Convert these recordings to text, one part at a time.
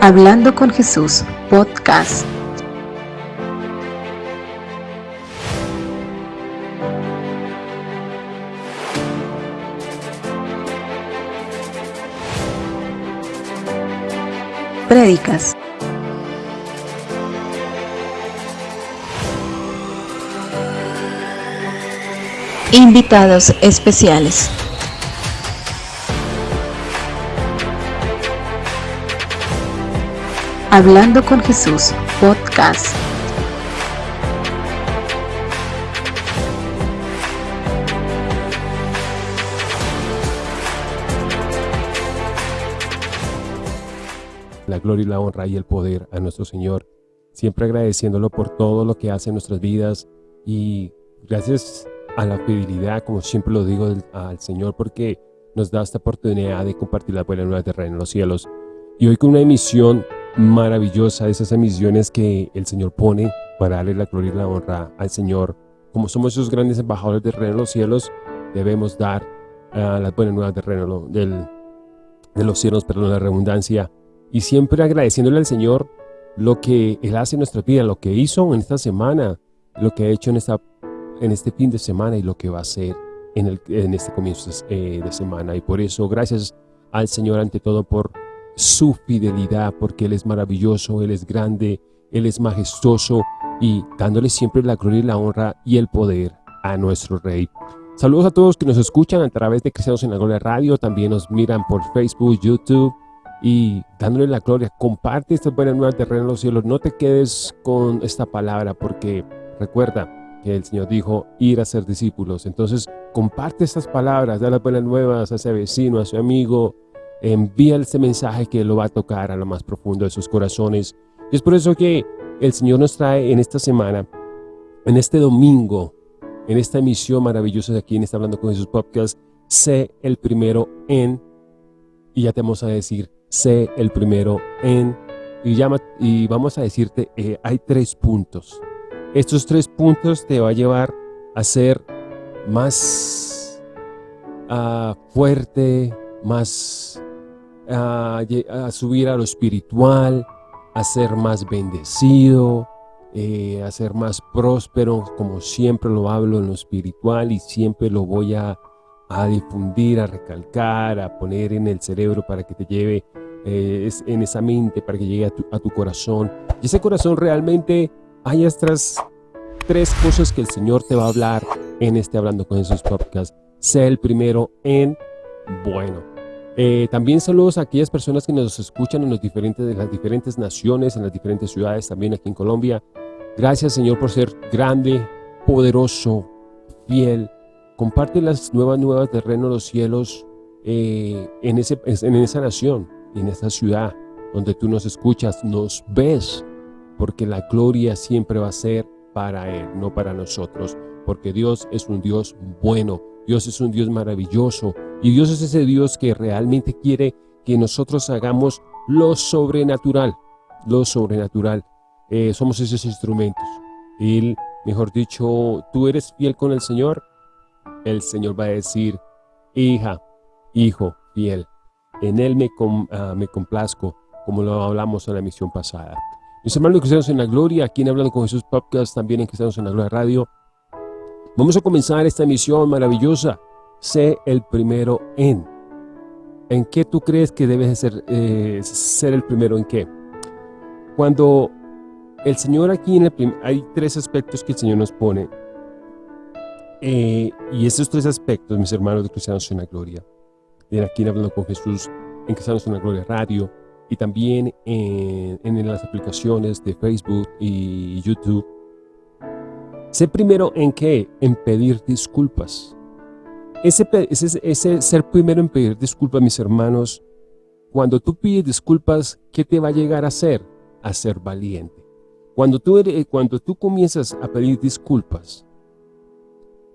Hablando con Jesús, podcast. Prédicas. Invitados especiales. Hablando con Jesús, podcast. La gloria y la honra y el poder a nuestro Señor, siempre agradeciéndolo por todo lo que hace en nuestras vidas y gracias a la fidelidad, como siempre lo digo al Señor, porque nos da esta oportunidad de compartir la buena nueva de Reino en los cielos. Y hoy con una emisión maravillosa, esas emisiones que el Señor pone para darle la gloria y la honra al Señor. Como somos esos grandes embajadores del reino de los cielos, debemos dar uh, las buenas nuevas del reino del, de los cielos, perdón, la redundancia, y siempre agradeciéndole al Señor lo que Él hace en nuestra vida, lo que hizo en esta semana, lo que ha hecho en, esta, en este fin de semana y lo que va a hacer en, el, en este comienzo eh, de semana. Y por eso, gracias al Señor ante todo por su fidelidad, porque Él es maravilloso, Él es grande, Él es majestuoso y dándole siempre la gloria y la honra y el poder a nuestro Rey. Saludos a todos que nos escuchan a través de Cristianos en la Gloria Radio, también nos miran por Facebook, YouTube y dándole la gloria. Comparte esta buena nueva terreno en los cielos, no te quedes con esta palabra porque recuerda que el Señor dijo ir a ser discípulos. Entonces comparte estas palabras, da las buenas nuevas a ese vecino, a su amigo, envía este mensaje que lo va a tocar a lo más profundo de sus corazones. Y es por eso que el Señor nos trae en esta semana, en este domingo, en esta emisión maravillosa de aquí en está Hablando con Jesús Podcast, sé el primero en, y ya te vamos a decir, sé el primero en, y, llama, y vamos a decirte, eh, hay tres puntos. Estos tres puntos te va a llevar a ser más uh, fuerte, más a, subir a lo espiritual, a ser más bendecido, eh, a ser más próspero, como siempre lo hablo en lo espiritual y siempre lo voy a, difundir, a recalcar, a poner en el cerebro para que te lleve eh, en esa mente, para que llegue a tu, corazón. Y ese corazón realmente hay estas tres cosas que el Señor te va a hablar en este Hablando con esos podcasts. Sé el primero en bueno. Eh, también saludos a aquellas personas que nos escuchan en los diferentes, las diferentes naciones, en las diferentes ciudades, también aquí en Colombia. Gracias, Señor, por ser grande, poderoso, fiel. Comparte las nuevas nuevas del reino los cielos eh, en, ese, en esa nación, en esa ciudad, donde tú nos escuchas, nos ves, porque la gloria siempre va a ser para Él, no para nosotros, porque Dios es un Dios bueno, Dios es un Dios maravilloso, y Dios es ese Dios que realmente quiere que nosotros hagamos lo sobrenatural, lo sobrenatural. Eh, somos esos instrumentos. Él, mejor dicho, tú eres fiel con el Señor, el Señor va a decir, hija, hijo, fiel. En Él me, ah, me complazco, como lo hablamos en la misión pasada. Mis hermanos cristianos en la gloria, aquí en Hablando con Jesús Podcast, también en Cristianos en la Gloria Radio. Vamos a comenzar esta misión maravillosa sé el primero en. ¿En qué tú crees que debes ser, eh, ser el primero en qué? Cuando el Señor aquí, en el hay tres aspectos que el Señor nos pone. Eh, y esos tres aspectos, mis hermanos de Cristianos en la Gloria, de aquí hablando con Jesús en Cristianos en la Gloria Radio, y también en, en las aplicaciones de Facebook y YouTube. Sé primero en qué? En pedir disculpas. Ese, ser primero en pedir disculpas, mis hermanos, cuando tú pides disculpas, ¿qué te va a llegar a hacer? A ser valiente. Cuando tú, eres, cuando tú comienzas a pedir disculpas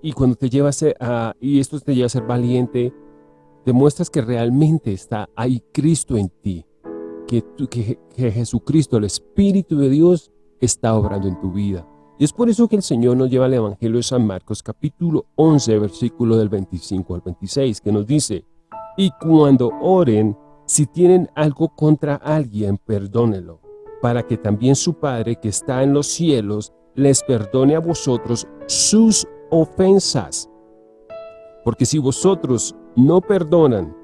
y cuando te llevas a, y esto te lleva a ser valiente, demuestras que realmente está ahí Cristo en ti, que, que, que Jesucristo, el Espíritu de Dios, está obrando en tu vida. Y es por eso que el Señor nos lleva al Evangelio de San Marcos, capítulo 11, versículo del 25 al 26, que nos dice, Y cuando oren, Si tienen algo contra alguien, perdónenlo, para que también su Padre que está en los cielos les perdone a vosotros sus ofensas. Porque si vosotros no perdonan,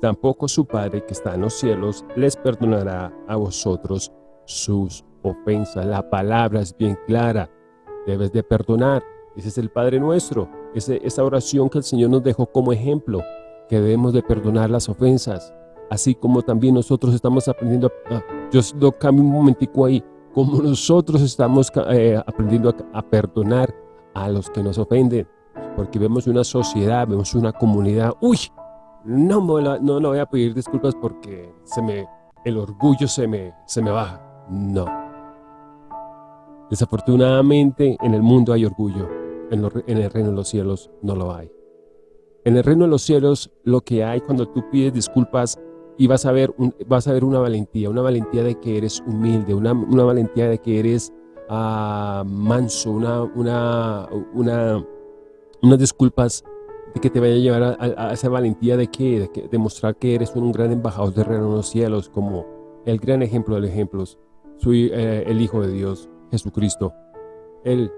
tampoco su Padre que está en los cielos les perdonará a vosotros sus ofensas. La palabra es bien clara, debes de perdonar. Ese es el Padre nuestro, esa oración que el Señor nos dejó como ejemplo, que debemos de perdonar las ofensas. Así como también nosotros estamos aprendiendo, a, yo lo cambio un momentico ahí, como nosotros estamos eh, aprendiendo a, perdonar a los que nos ofenden, porque vemos una sociedad, vemos una comunidad, uy, no, no, no voy a pedir disculpas porque se me, el orgullo se me, se me baja, no. Desafortunadamente en el mundo hay orgullo, en, el reino de los cielos no lo hay. En el reino de los cielos lo que hay cuando tú pides disculpas y vas a ver, vas a ver una valentía, una valentía de que eres humilde, una, valentía de que eres uh, manso, una, una, una, unas disculpas de que te vaya a llevar a, esa valentía de que, de demostrar que eres un gran embajador de reino en los cielos, como el gran ejemplo de los ejemplos, soy eh, el Hijo de Dios, Jesucristo. Él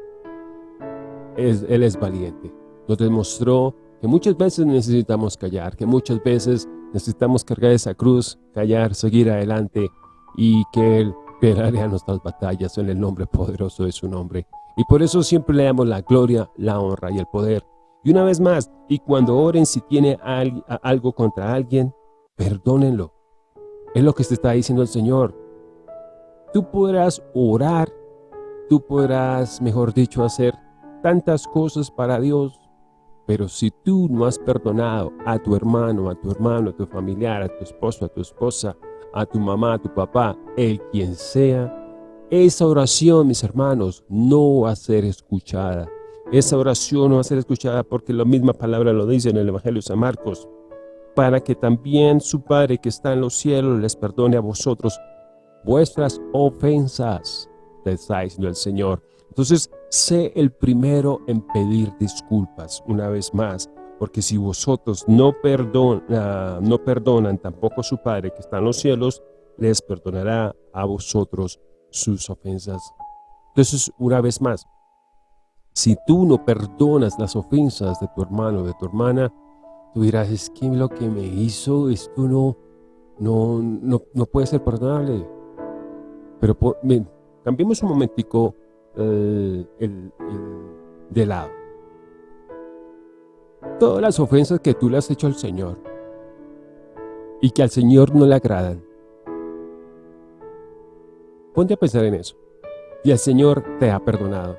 es, valiente. Nos demostró que muchas veces necesitamos callar, que muchas veces Necesitamos cargar esa cruz, callar, seguir adelante y que Él peleará nuestras batallas en el nombre poderoso de su nombre. Y por eso siempre le damos la gloria, la honra y el poder. Y una vez más, y cuando oren si tiene algo contra alguien, perdónenlo. Es lo que se está diciendo el Señor. Tú podrás orar, tú podrás, mejor dicho, hacer tantas cosas para Dios, pero si tú no has perdonado a tu hermano, a tu hermano, a tu familiar, a tu esposo, a tu esposa, a tu mamá, a tu papá, el quien sea, esa oración, mis hermanos, no va a ser escuchada. Esa oración no va a ser escuchada porque la misma palabra lo dice en el Evangelio de San Marcos. Para que también su Padre que está en los cielos les perdone a vosotros vuestras ofensas, te está diciendo el Señor. Entonces, sé el primero en pedir disculpas una vez más, porque si vosotros no, no perdonan tampoco su Padre que está en los cielos, les perdonará a vosotros sus ofensas. Entonces, una vez más, si tú no perdonas las ofensas de tu hermano o de tu hermana, tú dirás, es que lo que me hizo, esto no, no, no, puede ser perdonable. Pero cambiemos un momentico el, de lado. Todas las ofensas que tú le has hecho al Señor y que al Señor no le agradan. Ponte a pensar en eso. Y el Señor te ha perdonado.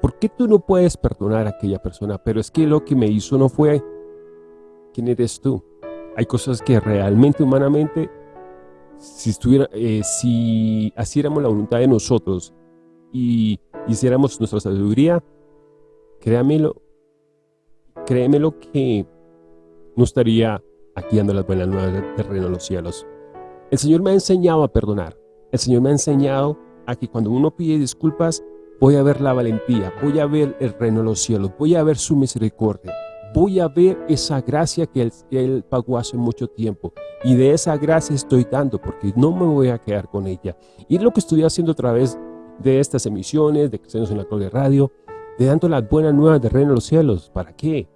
¿Por qué tú no puedes perdonar a aquella persona? Pero es que lo que me hizo no fue quién eres tú. Hay cosas que realmente, humanamente, si, estuviera, eh, si haciéramos la voluntad de nosotros y hiciéramos nuestra sabiduría, créamelo, créemelo que no estaría aquí dando las buenas nuevas del reino de los cielos. El Señor me ha enseñado a perdonar. El Señor me ha enseñado a que cuando uno pide disculpas, voy a ver la valentía, voy a ver el reino de los cielos, voy a ver su misericordia, voy a ver esa gracia que él, pagó hace mucho tiempo. Y de esa gracia estoy dando, porque no me voy a quedar con ella. Y lo que estoy haciendo a través de estas emisiones de Cristianos en la Gloria Radio, de dando las buenas nuevas de reino de los cielos. ¿Para qué?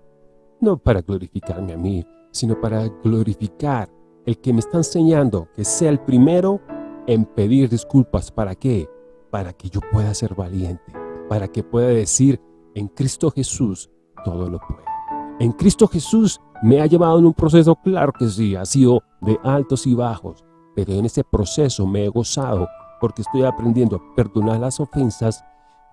No para glorificarme a mí, sino para glorificar el que me está enseñando que sea el primero en pedir disculpas. ¿Para qué? Para que yo pueda ser valiente, para que pueda decir, en Cristo Jesús todo lo puedo. En Cristo Jesús me ha llevado en un proceso, claro que sí, ha sido de altos y bajos, pero en ese proceso me he gozado porque estoy aprendiendo a perdonar las ofensas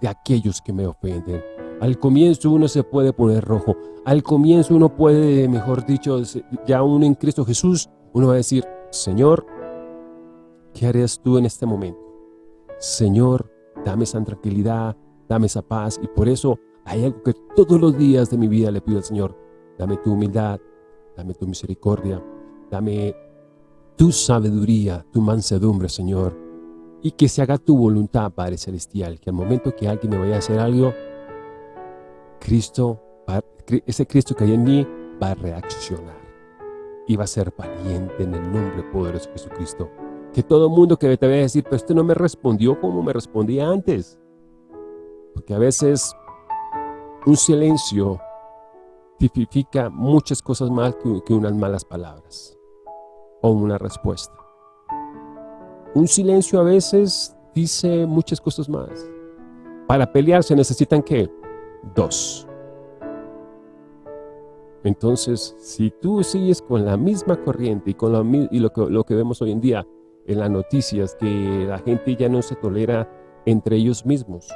de aquellos que me ofenden. Al comienzo uno se puede poner rojo, al comienzo uno puede, mejor dicho, ya uno en Cristo Jesús, uno va a decir, Señor, ¿qué harías tú en este momento? Señor, dame esa tranquilidad, dame esa paz, y por eso hay algo que todos los días de mi vida le pido al Señor, dame tu humildad, dame tu misericordia, dame tu sabiduría, tu mansedumbre, Señor, y que se haga tu voluntad, Padre Celestial, que al momento que alguien me vaya a hacer algo, Cristo, ese Cristo que hay en mí va a reaccionar. iba a ser valiente en el nombre poderoso de Jesucristo. Que todo mundo que te vaya a decir, pero este no me respondió como me respondía antes. Porque a veces un silencio tipifica muchas cosas más que, unas malas palabras o una respuesta. Un silencio a veces dice muchas cosas más. Para pelear se necesitan ¿qué? Dos. Entonces, si tú sigues con la misma corriente y con y lo que vemos hoy en día en las noticias, que la gente ya no se tolera entre ellos mismos.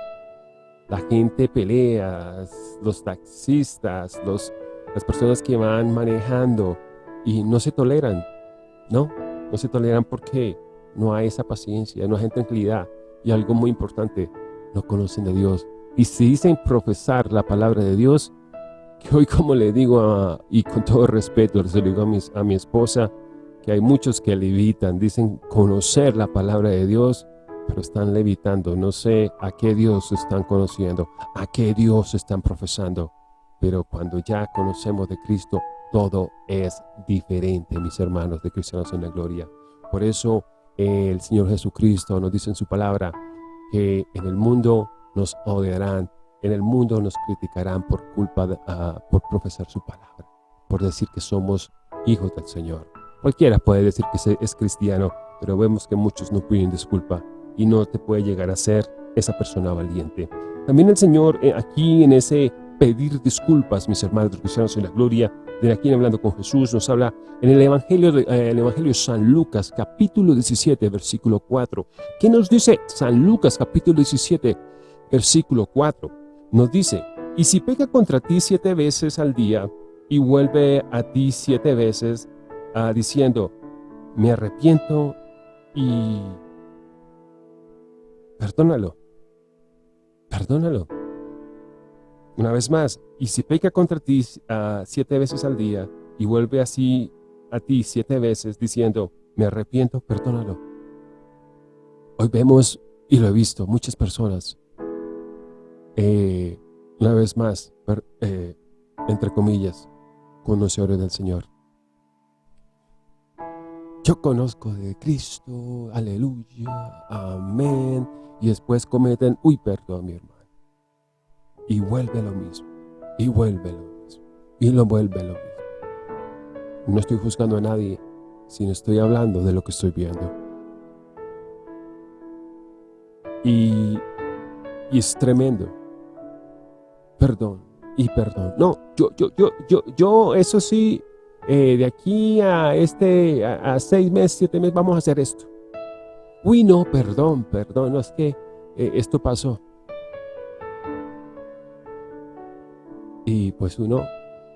La gente pelea, los taxistas, los, las personas que van manejando y no se toleran, ¿no? No se toleran porque no hay esa paciencia, no hay tranquilidad. Y algo muy importante, no conocen de Dios. Y si dicen profesar la palabra de Dios, que hoy como le digo, y con todo respeto, les digo a, a mi esposa, que hay muchos que levitan, dicen conocer la palabra de Dios, pero están levitando. No sé a qué Dios están conociendo, a qué Dios están profesando. Pero cuando ya conocemos de Cristo, todo es diferente, mis hermanos de Cristianos en la Gloria. Por eso el Señor Jesucristo nos dice en su palabra que en el mundo nos odiarán, en el mundo nos criticarán por culpa de, ah, por profesar su palabra, por decir que somos hijos del Señor. Cualquiera puede decir que es cristiano, pero vemos que muchos no piden disculpa y no te puede llegar a ser esa persona valiente. También el Señor eh, aquí en ese pedir disculpas, mis hermanos cristianos en la gloria, de aquí en Hablando con Jesús, nos habla en el Evangelio de, eh, el Evangelio San Lucas, capítulo 17, versículo 4. ¿Qué nos dice San Lucas, capítulo 17, versículo 4? Nos dice, y si peca contra ti siete veces al día y vuelve a ti siete veces ah, diciendo, me arrepiento y perdónalo, perdónalo. Una vez más, y si peca contra ti ah, siete veces al día y vuelve así a ti siete veces diciendo, me arrepiento, perdónalo. Hoy vemos, y lo he visto, muchas personas eh, una vez más, eh, entre comillas, conocedores del Señor. Yo conozco de Cristo, aleluya, amén, y después cometen, uy, perdón, mi hermano. Y vuelve lo mismo, y vuelve lo mismo, y lo vuelve lo mismo. No estoy juzgando a nadie, sino estoy hablando de lo que estoy viendo. Y, y es tremendo perdón y perdón. No, yo, yo, yo, yo, yo, eso sí, eh, de aquí a este, a, seis meses, siete meses, vamos a hacer esto. Uy, no, perdón, perdón, no es que eh, esto pasó. Y pues uno,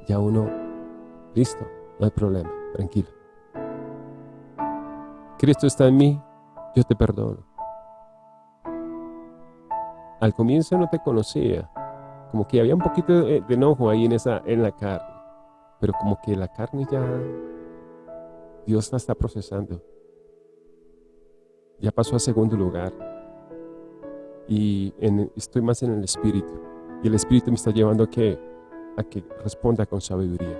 ya uno, listo, no hay problema, tranquilo. Cristo está en mí, yo te perdono. Al comienzo no te conocía, como que había un poquito de, enojo ahí en, esa, en la carne. Pero como que la carne ya, Dios la está procesando. Ya pasó a segundo lugar. Y estoy más en el Espíritu. Y el Espíritu me está llevando a que, a que responda con sabiduría.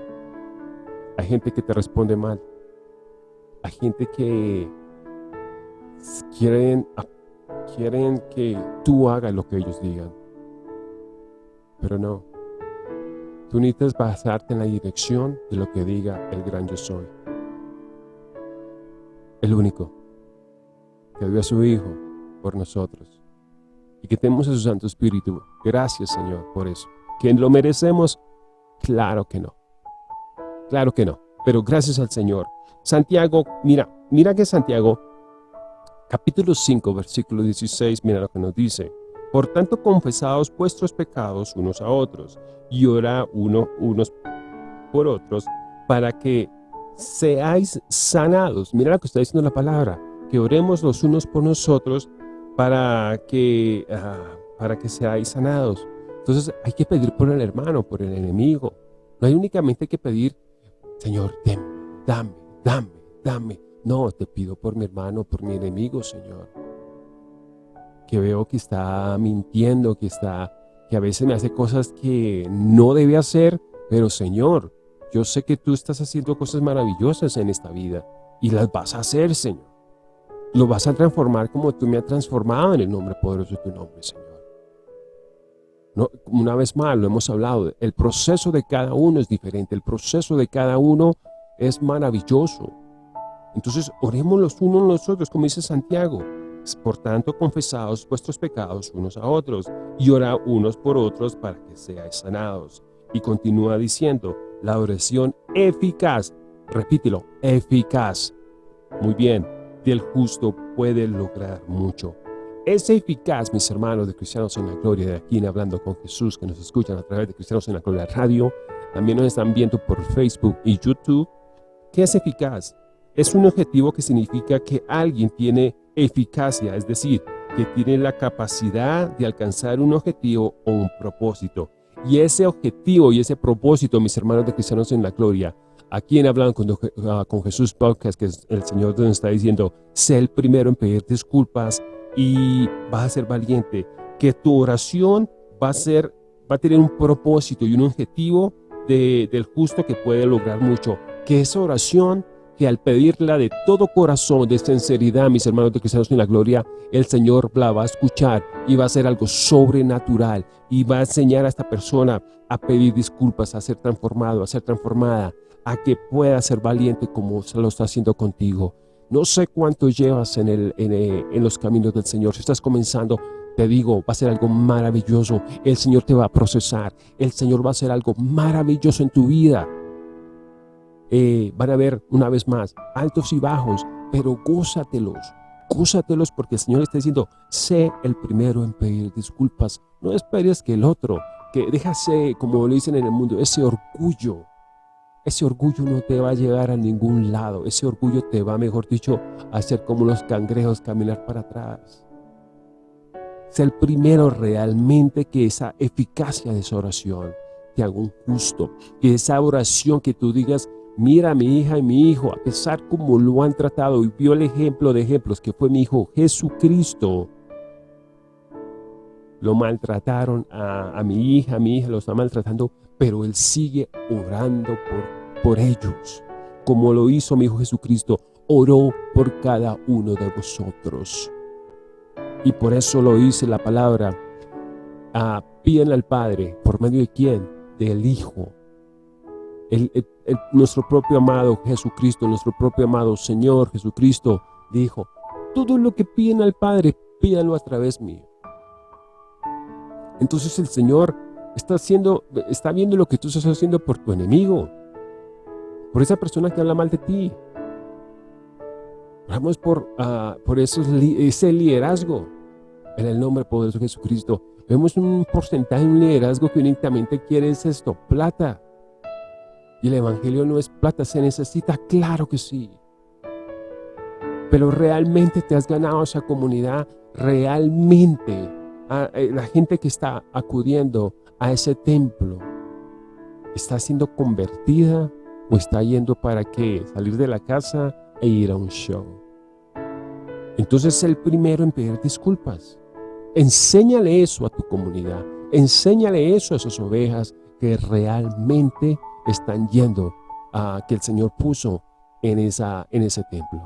Hay gente que te responde mal. Hay gente que quieren, quieren que tú hagas lo que ellos digan. Pero no. Tú necesitas basarte en la dirección de lo que diga el gran yo soy. El único que dio a su Hijo por nosotros. Y que tenemos a su Santo Espíritu. Gracias, Señor, por eso. ¿Que lo merecemos? Claro que no. Claro que no. Pero gracias al Señor. Santiago, mira, mira que Santiago, capítulo 5, versículo 16, mira lo que nos dice. Por tanto, confesaos vuestros pecados unos a otros, y ora uno, unos por otros, para que seáis sanados. Mira lo que está diciendo la palabra, que oremos los unos por nosotros para que, ah, para que seáis sanados. Entonces hay que pedir por el hermano, por el enemigo. No hay únicamente que pedir, Señor, dame, dame, dame, dame. No, te pido por mi hermano, por mi enemigo, Señor que veo que está mintiendo, que está, que a veces me hace cosas que no debe hacer, pero Señor, yo sé que tú estás haciendo cosas maravillosas en esta vida y las vas a hacer, Señor. Lo vas a transformar como tú me has transformado en el nombre poderoso de tu nombre, Señor. No, una vez más, lo hemos hablado, el proceso de cada uno es diferente, el proceso de cada uno es maravilloso. Entonces, oremos los unos los otros, como dice Santiago. Por tanto, confesados vuestros pecados unos a otros y ora unos por otros para que seáis sanados. Y continúa diciendo, la oración eficaz, repítelo, eficaz. Muy bien, del justo puede lograr mucho. Es eficaz, mis hermanos de Cristianos en la Gloria, de aquí en Hablando con Jesús, que nos escuchan a través de Cristianos en la Gloria Radio, también nos están viendo por Facebook y YouTube. ¿Qué es eficaz? Es un objetivo que significa que alguien tiene eficacia, es decir, que tiene la capacidad de alcanzar un objetivo o un propósito. Y ese objetivo y ese propósito, mis hermanos de Cristianos en la Gloria, aquí en Hablando con, ah, con Jesús Podcast, que el Señor nos está diciendo, sé el primero en pedir disculpas, y vas a ser valiente, que tu oración va a ser, va a tener un propósito y un objetivo de, del justo que puede lograr mucho, que esa oración que al pedirla de todo corazón, de sinceridad, mis hermanos de cristianos en la gloria, el Señor la va a escuchar y va a ser algo sobrenatural y va a enseñar a esta persona a pedir disculpas, a ser transformado, a ser transformada, a que pueda ser valiente como se lo está haciendo contigo. No sé cuánto llevas en, el, eh, en, los caminos del Señor. Si estás comenzando, te digo, va a ser algo maravilloso. El Señor te va a procesar. El Señor va a hacer algo maravilloso en tu vida. Eh, van a haber, una vez más, altos y bajos, pero gózatelos. Gózatelos porque el Señor está diciendo, sé el primero en pedir disculpas. No esperes que el otro, que déjase, como lo dicen en el mundo, ese orgullo ese orgullo no te va a llegar a ningún lado. Ese orgullo te va, mejor dicho, a hacer como los cangrejos caminar para atrás. Sé el primero realmente que esa eficacia de esa oración te haga un justo. Que esa oración que tú digas, mira mi hija y mi hijo, a pesar como lo han tratado y vio el ejemplo de ejemplos que fue mi hijo Jesucristo, lo maltrataron a, a, mi hija, a mi hija lo está maltratando, pero Él sigue orando por, por ellos, como lo hizo mi Hijo Jesucristo, oró por cada uno de vosotros. Y por eso lo dice la palabra, a piden al Padre, ¿por medio de quién? Del Hijo. El, nuestro propio amado Jesucristo, nuestro propio amado Señor Jesucristo, dijo, todo lo que piden al Padre, pídanlo a través mío. Entonces el Señor está, haciendo, está viendo lo que tú estás haciendo por tu enemigo, por esa persona que habla mal de ti. Vamos por, uh, por ese liderazgo en el nombre poderoso de Jesucristo. Vemos un porcentaje, un liderazgo que únicamente quiere es esto, plata. Y el evangelio no es plata, se necesita, claro que sí. Pero realmente te has ganado esa comunidad, realmente eh, la gente que está acudiendo a ese templo está siendo convertida o está yendo para qué? Salir de la casa e ir a un show. Entonces el primero en pedir disculpas. Enséñale eso a tu comunidad. Enséñale eso a esas ovejas que realmente están yendo a que el Señor puso en, esa, en ese templo.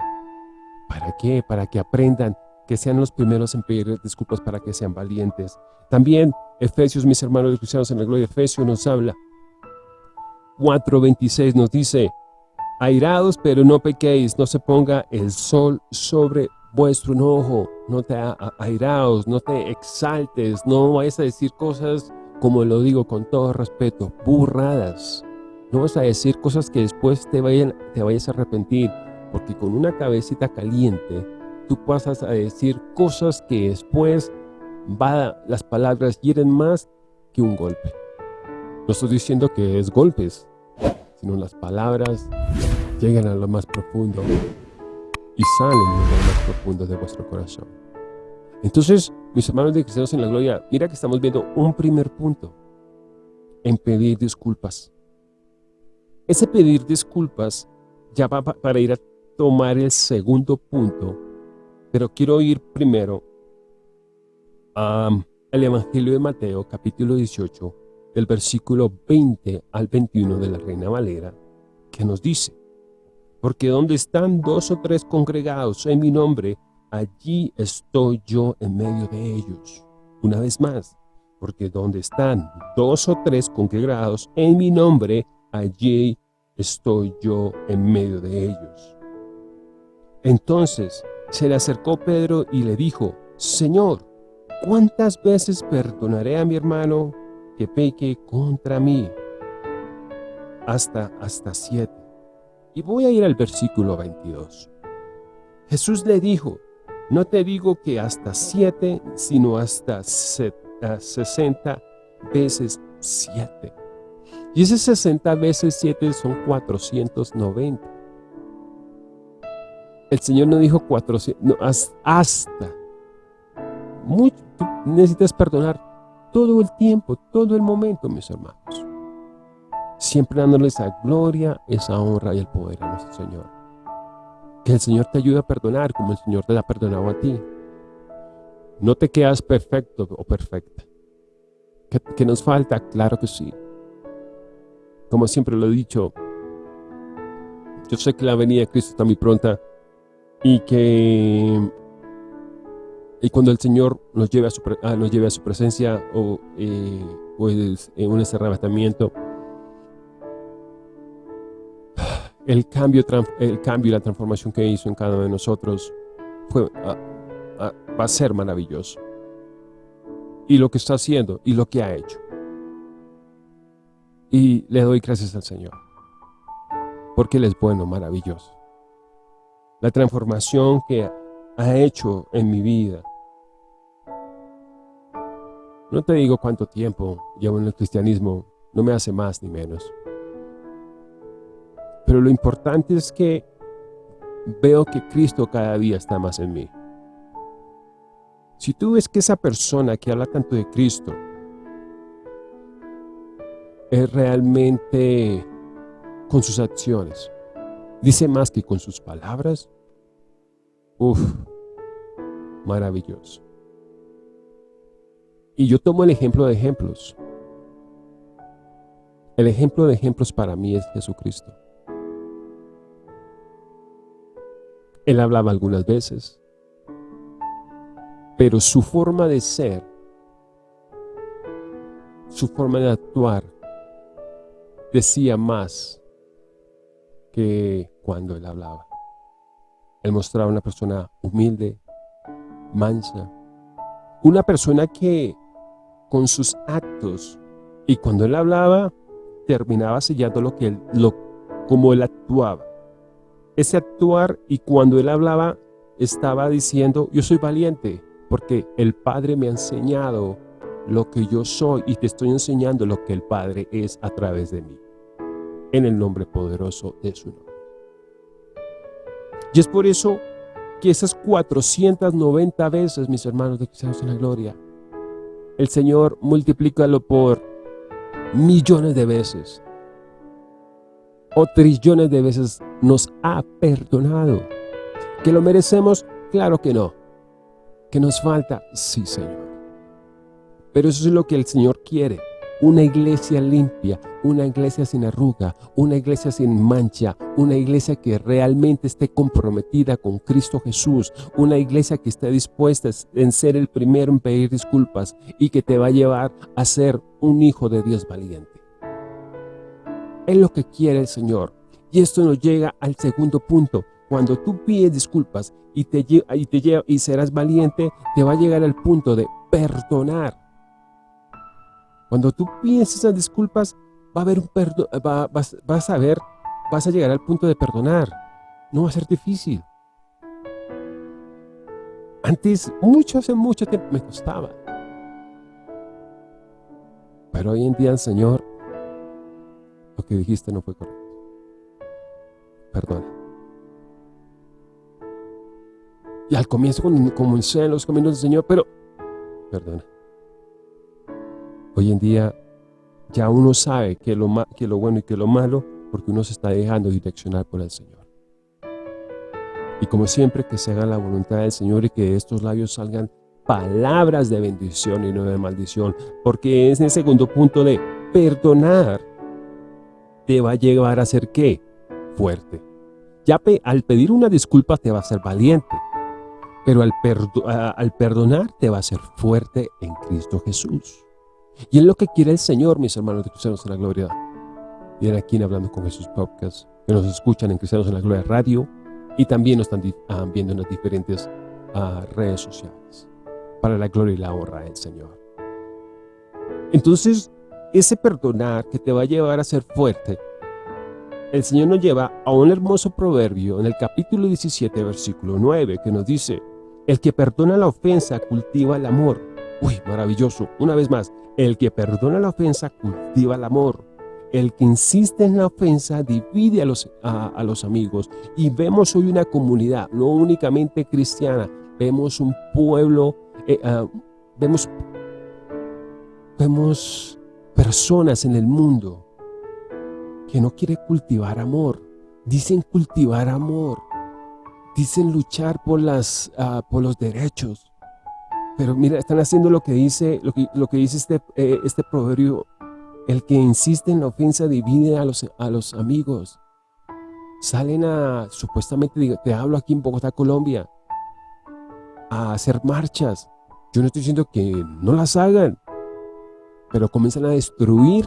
¿Para qué? Para que aprendan que sean los primeros en pedir disculpas para que sean valientes. También Efesios, mis hermanos cristianos en la gloria, Efesios nos habla. 4.26 nos dice, airados pero no pequéis, no se ponga el sol sobre vuestro enojo, no te airaos, no te exaltes, no vayas a decir cosas, como lo digo con todo respeto, burradas. No vas a decir cosas que después te, vayan, te vayas a arrepentir, porque con una cabecita caliente, tú pasas a decir cosas que después va, las palabras hieren más que un golpe. No estoy diciendo que es golpes, sino las palabras llegan a lo más profundo y salen de lo más profundo de vuestro corazón. Entonces, mis hermanos de cristianos en la gloria, mira que estamos viendo un primer punto en pedir disculpas. Ese pedir disculpas ya va para ir a tomar el segundo punto, pero quiero ir primero al Evangelio de Mateo, capítulo 18, del versículo 20 al 21 de la Reina Valera, que nos dice, porque donde están dos o tres congregados en mi nombre, allí estoy yo en medio de ellos. Una vez más, porque donde están dos o tres congregados en mi nombre, allí estoy yo en medio de ellos. Entonces se le acercó Pedro y le dijo, Señor, ¿cuántas veces perdonaré a mi hermano que peque contra mí? Hasta, hasta siete. Y voy a ir al versículo 22. Jesús le dijo, no te digo que hasta siete, sino hasta sesenta veces siete. Y ese 60 veces 7 son 490. El Señor no dijo 400, no, hasta. Necesitas perdonar todo el tiempo, todo el momento, mis hermanos. Siempre dándole esa gloria, esa honra y el poder a nuestro Señor. Que el Señor te ayude a perdonar como el Señor te ha perdonado a ti. No te quedas perfecto o perfecta. ¿Qué, nos falta? Claro que sí. Como siempre lo he dicho, yo sé que la venida de Cristo está muy pronta y que y cuando el Señor nos lleve a su, ah, nos lleve a su presencia o eh, pues, en un arrebatamiento, el cambio, el cambio y la transformación que hizo en cada uno de nosotros fue, ah, ah, va a ser maravilloso. Y lo que está haciendo y lo que ha hecho. Y le doy gracias al Señor. Porque Él es bueno, maravilloso. La transformación que ha hecho en mi vida. No te digo cuánto tiempo llevo en el cristianismo, no me hace más ni menos. Pero lo importante es que veo que Cristo cada día está más en mí. Si tú ves que esa persona que habla tanto de Cristo es realmente con sus acciones, dice más que con sus palabras, Uf, maravilloso. Y yo tomo el ejemplo de ejemplos. El ejemplo de ejemplos para mí es Jesucristo. Él hablaba algunas veces, pero su forma de ser, su forma de actuar, decía más cuando él hablaba. Él mostraba una persona humilde, mansa, una persona que con sus actos y cuando él hablaba terminaba sellando lo que él, lo, como él actuaba. Ese actuar y cuando él hablaba estaba diciendo, yo soy valiente porque el Padre me ha enseñado lo que yo soy y te estoy enseñando lo que el Padre es a través de mí. En el nombre poderoso de su nombre. Y es por eso que esas 490 veces, mis hermanos de Cristianos en la Gloria, el Señor multiplícalo por millones de veces o trillones de veces nos ha perdonado. ¿Que lo merecemos? Claro que no. ¿Que nos falta? Sí, Señor. Pero eso es lo que el Señor quiere una iglesia limpia, una iglesia sin arruga, una iglesia sin mancha, una iglesia que realmente esté comprometida con Cristo Jesús, una iglesia que esté dispuesta en ser el primero en pedir disculpas y que te va a llevar a ser un hijo de Dios valiente. Es lo que quiere el Señor. Y esto nos llega al segundo punto. Cuando tú pides disculpas y, te, y, te, y serás valiente, te va a llegar al punto de perdonar cuando tú pides esas disculpas, va a haber un perdón, vas, a ver, vas a llegar al punto de perdonar. No va a ser difícil. Antes, mucho, hace mucho tiempo me costaba. Pero hoy en día Señor, lo que dijiste no fue correcto. Perdona. Y al comienzo comencé en los caminos del Señor, pero perdona. Hoy en día ya uno sabe que lo, lo bueno y que lo malo porque uno se está dejando direccionar por el Señor. Y como siempre, que se haga la voluntad del Señor y que de estos labios salgan palabras de bendición y no de maldición. Porque es el segundo punto de perdonar te va a llevar a ser qué? Fuerte. Ya al pedir una disculpa te va a ser valiente, pero al, al perdonar te va a ser fuerte en Cristo Jesús. Y es lo que quiere el Señor, mis hermanos de Cristianos en la Gloria. Vienen aquí en Hablando con Jesús Podcast, que nos escuchan en Cristianos en la Gloria Radio y también nos están ah, viendo en las diferentes ah, redes sociales. Para la gloria y la honra del Señor. Entonces, ese perdonar que te va a llevar a ser fuerte, el Señor nos lleva a un hermoso proverbio en el capítulo 17, versículo 9, que nos dice, el que perdona la ofensa cultiva el amor. Uy, maravilloso. Una vez más, el que perdona la ofensa cultiva el amor. El que insiste en la ofensa divide a los, a, los amigos. Y vemos hoy una comunidad, no únicamente cristiana, vemos un pueblo, eh, ah, vemos, vemos personas en el mundo que no quieren cultivar amor. Dicen cultivar amor. Dicen luchar por, las, ah, por los derechos. Pero mira, están haciendo lo que dice, lo que, dice este, eh, este proverbio. El que insiste en la ofensa divide a los, a los amigos. Salen a, supuestamente, te hablo aquí en Bogotá, Colombia, a hacer marchas. Yo no estoy diciendo que no las hagan, pero comienzan a destruir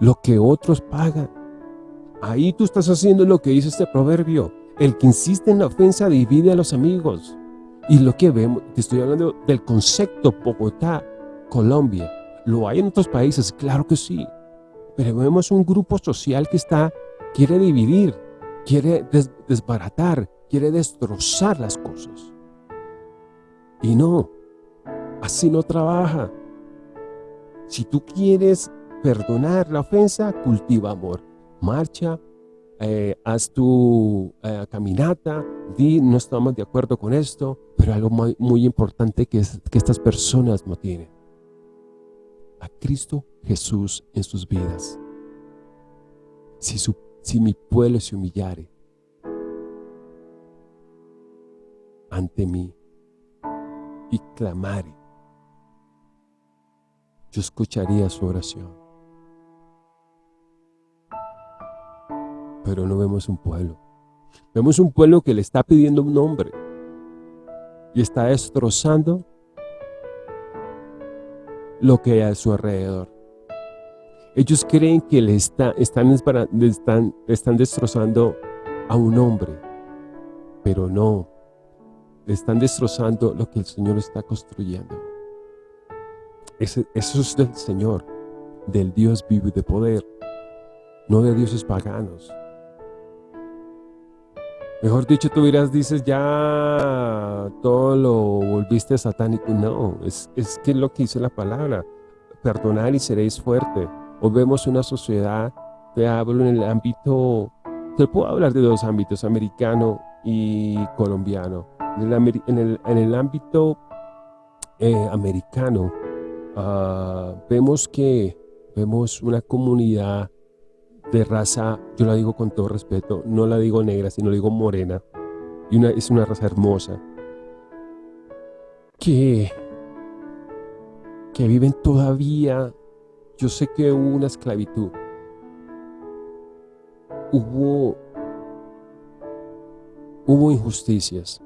lo que otros pagan. Ahí tú estás haciendo lo que dice este proverbio. El que insiste en la ofensa divide a los amigos. Y lo que vemos, te estoy hablando del concepto Bogotá, Colombia. ¿Lo hay en otros países? Claro que sí. Pero vemos un grupo social que está, quiere dividir, quiere desbaratar, quiere destrozar las cosas. Y no, así no trabaja. Si tú quieres perdonar la ofensa, cultiva amor. Marcha, eh, haz tu eh, caminata, di, no estamos de acuerdo con esto, pero algo muy, importante que, es, que estas personas no tienen. A Cristo Jesús en sus vidas. Si, su, si mi pueblo se humillare ante mí y clamare, yo escucharía su oración. Pero no vemos un pueblo. Vemos un pueblo que le está pidiendo un nombre y está destrozando lo que hay a su alrededor. Ellos creen que le están, están, están, están destrozando a un hombre, pero no, le están destrozando lo que el Señor está construyendo. eso es del Señor, del Dios vivo y de poder, no de dioses paganos. Mejor dicho, tú dirás, dices, ya todo lo volviste satánico. No, es, es que es lo que dice la palabra. Perdonar y seréis fuerte. O vemos una sociedad, te hablo en el ámbito, te puedo hablar de dos ámbitos, americano y colombiano. En el, en el, ámbito eh, americano, ah, vemos que vemos una comunidad de raza, yo la digo con todo respeto, no la digo negra, sino la digo morena, y una, es una raza hermosa, que, que viven todavía, yo sé que hubo una esclavitud, hubo, hubo injusticias,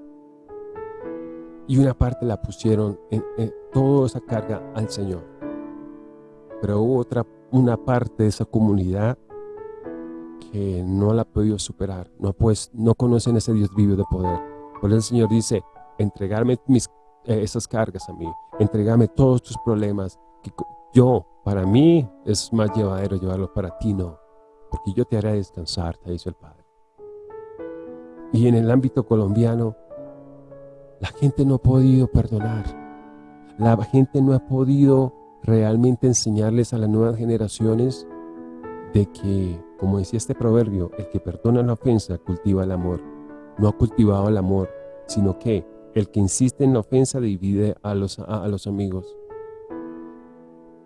y una parte la pusieron en, en toda esa carga al Señor, pero hubo otra, una parte de esa comunidad que no la ha podido superar, no, pues, no conocen ese Dios vivo de poder. Por eso el Señor dice, entregarme mis, eh, esas cargas a mí, entregarme todos tus problemas, que yo, para mí, es más llevadero llevarlo para ti, no, porque yo te haré descansar, te dice el Padre. Y en el ámbito colombiano, la gente no ha podido perdonar, la gente no ha podido realmente enseñarles a las nuevas generaciones de que como decía este proverbio, el que perdona la ofensa cultiva el amor. No ha cultivado el amor, sino que el que insiste en la ofensa divide a los, amigos.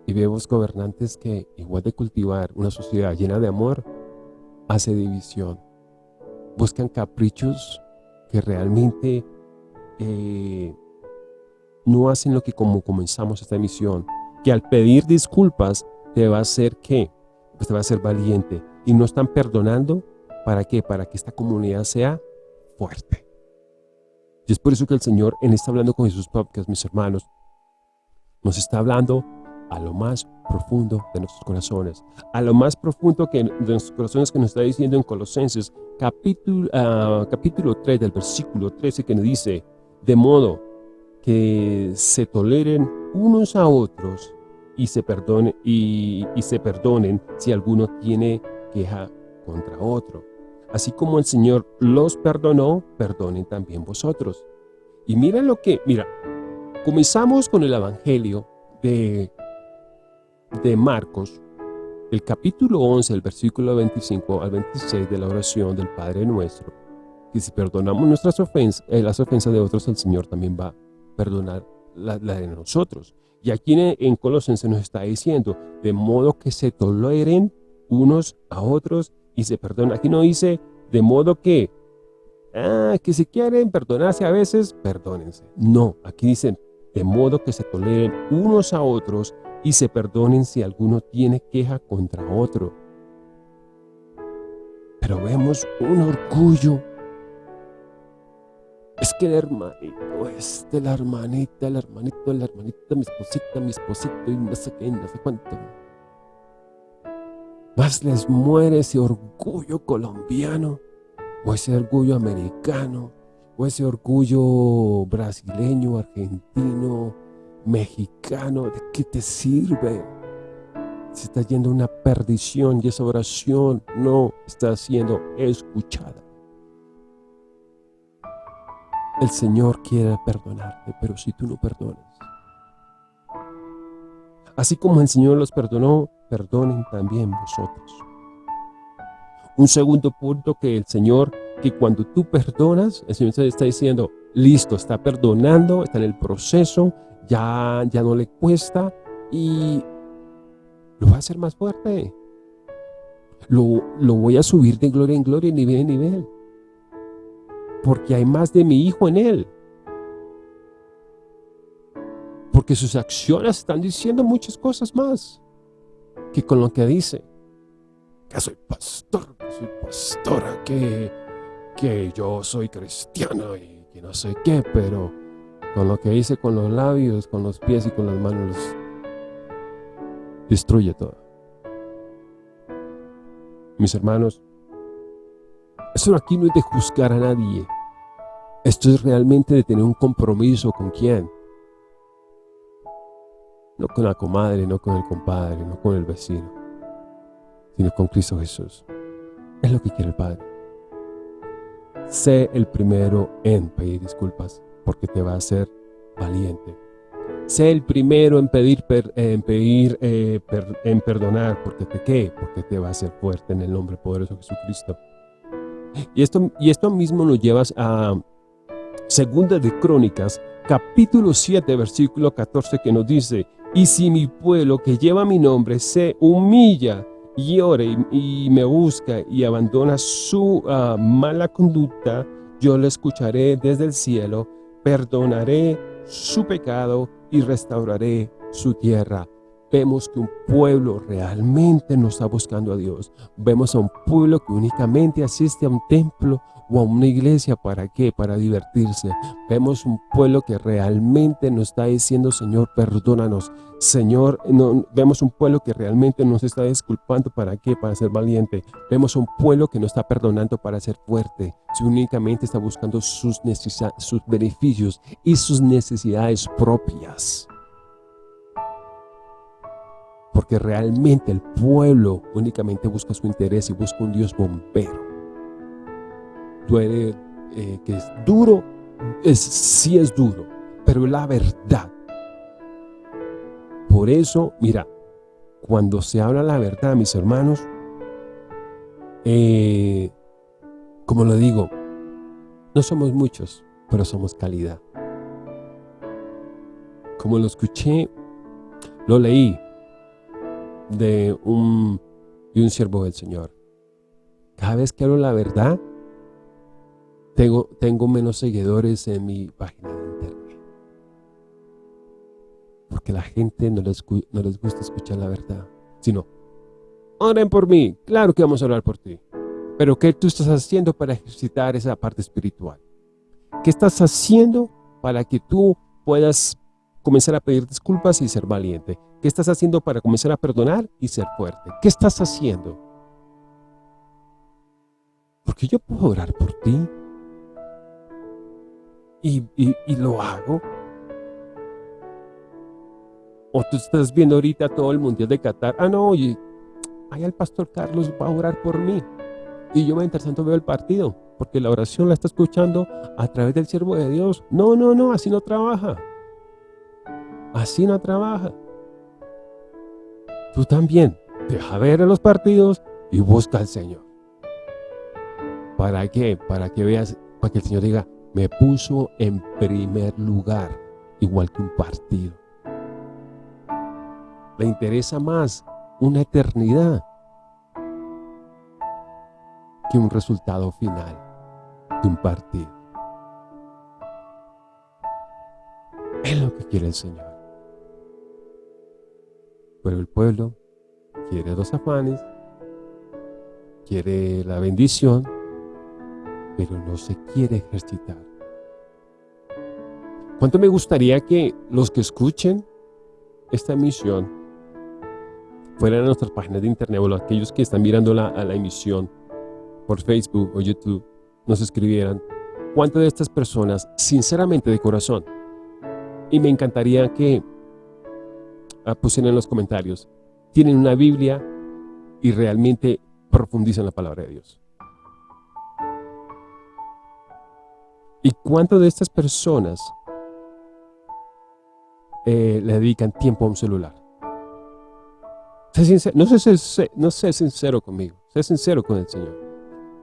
Y vemos gobernantes que, igual de cultivar una sociedad llena de amor, hace división. Buscan caprichos que realmente eh, no hacen lo que como comenzamos esta emisión, que al pedir disculpas te va a hacer qué? Pues te va a hacer valiente. Y no están perdonando, ¿para qué? Para que esta comunidad sea fuerte. Y es por eso que el Señor en está hablando con Jesús Podcast, mis hermanos, nos está hablando a lo más profundo de nuestros corazones, a lo más profundo que, de nuestros corazones que nos está diciendo en Colosenses capítulo, uh, capítulo 3 del versículo 13 que nos dice, de modo que se toleren unos a otros y se, perdone, y, y se perdonen si alguno tiene queja contra otro. Así como el Señor los perdonó, perdonen también vosotros. Y miren lo que, mira, comenzamos con el Evangelio de de Marcos, el capítulo 11, el versículo 25 al 26 de la oración del Padre Nuestro, que si perdonamos nuestras ofensas, eh, las ofensas de otros, el Señor también va a perdonar la, de nosotros. Y aquí en, en Colosenses nos está diciendo, de modo que se toleren unos a otros y se perdonan. Aquí no dice, de modo que, ah, que si quieren perdonarse a veces, perdónense. No, aquí dicen, de modo que se toleren unos a otros y se perdonen si alguno tiene queja contra otro. Pero vemos un orgullo. Es que el hermanito este, la hermanita, el hermanito, la hermanita, mi esposita, mi esposito y no sé qué, no sé cuánto. Les muere ese orgullo colombiano o ese orgullo americano o ese orgullo brasileño, argentino, mexicano, ¿de qué te sirve? Se está yendo una perdición y esa oración no está siendo escuchada. El Señor quiere perdonarte, pero si tú no perdonas. Así como el Señor los perdonó, perdonen también vosotros. Un segundo punto que el Señor, que cuando tú perdonas, el Señor está diciendo, listo, está perdonando, está en el proceso, ya, ya no le cuesta y lo va a hacer más fuerte. Lo, lo voy a subir de gloria en gloria, nivel en nivel. Porque hay más de mi hijo en él. Porque sus acciones están diciendo muchas cosas más que con lo que dice. Que soy pastor, que soy pastora, que, que yo soy cristiano y que no sé qué, pero con lo que hice con los labios, con los pies y con las manos, destruye todo. Mis hermanos, eso aquí no es de juzgar a nadie. Esto es realmente de tener un compromiso con quién. No con la comadre, no con el compadre, no con el vecino, sino con Cristo Jesús. Es lo que quiere el Padre. Sé el primero en pedir disculpas porque te va a hacer valiente. Sé el primero en pedir, en, pedir eh, en perdonar, porque te qué, porque te va a hacer fuerte en el nombre poderoso de Jesucristo. Y esto, y esto mismo nos llevas a Segunda de Crónicas, capítulo 7, versículo 14, que nos dice, y si mi pueblo que lleva mi nombre se humilla y ore y, me busca y abandona su ah, mala conducta, yo le escucharé desde el cielo perdonaré su pecado y restauraré su tierra. Vemos que un pueblo realmente no está buscando a Dios. Vemos a un pueblo que únicamente asiste a un templo o a una iglesia, ¿para qué? Para divertirse. Vemos un pueblo que realmente nos está diciendo, Señor, perdónanos. Señor, no, vemos un pueblo que realmente nos está disculpando, ¿para qué? Para ser valiente. Vemos un pueblo que no está perdonando para ser fuerte, si únicamente está buscando sus, sus beneficios y sus necesidades propias. Porque realmente el pueblo únicamente busca su interés y busca un Dios bombero duele, eh, que es duro, es, sí es duro, pero es la verdad. Por eso, mira, cuando se habla la verdad, mis hermanos, eh, como lo digo, no somos muchos, pero somos calidad. Como lo escuché, lo leí de un, de un siervo del Señor. Cada vez que hablo la verdad, tengo, tengo menos seguidores en mi página de internet. Porque la gente no les, no les gusta escuchar la verdad. sino, oren por mí, claro que vamos a orar por ti. Pero ¿qué tú estás haciendo para ejercitar esa parte espiritual? ¿Qué estás haciendo para que tú puedas comenzar a pedir disculpas y ser valiente? ¿Qué estás haciendo para comenzar a perdonar y ser fuerte? ¿Qué estás haciendo? Porque yo puedo orar por ti. Y, y lo hago. O tú estás viendo ahorita todo el Mundial de Qatar. Ah, no, oye, ahí el pastor Carlos va a orar por mí. Y yo mientras tanto veo el partido, porque la oración la está escuchando a través del siervo de Dios. No, no, no, así no trabaja. Así no trabaja. Tú también, deja ver los partidos y busca al Señor. ¿Para qué? Para que veas, para que el Señor diga, me puso en primer lugar, igual que un partido. Le interesa más una eternidad que un resultado final de un partido. Es lo que quiere el Señor. Pero el pueblo quiere dos afanes, quiere la bendición, pero no se quiere ejercitar. ¿Cuánto me gustaría que los que escuchen esta emisión fueran a nuestras páginas de internet o aquellos que están mirando la, a la emisión por Facebook o YouTube nos escribieran cuántas de estas personas, sinceramente de corazón, y me encantaría que pusieran en los comentarios, tienen una Biblia y realmente profundizan la palabra de Dios. ¿Y cuántas de estas personas eh, le dedican tiempo a un celular? no, sé, no sé sincero conmigo, sé sincero con el Señor.